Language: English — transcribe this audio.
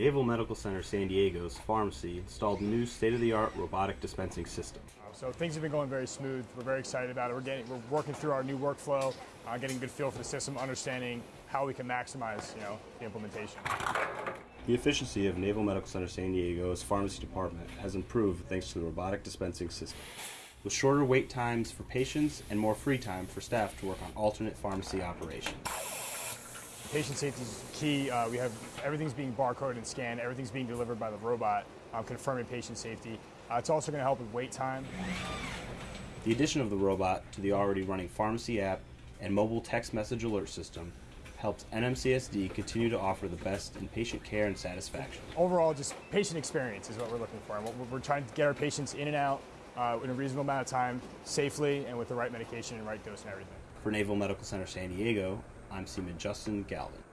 Naval Medical Center San Diego's pharmacy installed a new state-of-the-art robotic dispensing system. Uh, So things have been going very smooth. We're very excited about it. We're getting, we're working through our new workflow, uh, getting a good feel for the system, understanding how we can maximize, you know, the implementation. The efficiency of Naval Medical Center San Diego's pharmacy department has improved thanks to the robotic dispensing system. With shorter wait times for patients and more free time for staff to work on alternate pharmacy operations. Patient safety is key. Uh, we have everything's being barcoded and scanned. Everything's being delivered by the robot, uh, confirming patient safety. Uh, it's also going to help with wait time. The addition of the robot to the already running pharmacy app and mobile text message alert system helps NMCSD continue to offer the best in patient care and satisfaction. Overall, just patient experience is what we're looking for. And we're- we're trying to get our patients in and out uh, in a reasonable amount of time, safely, and with the right medication and right dose and everything. For Naval Medical Center San Diego, I'm Seaman Justin Galvin.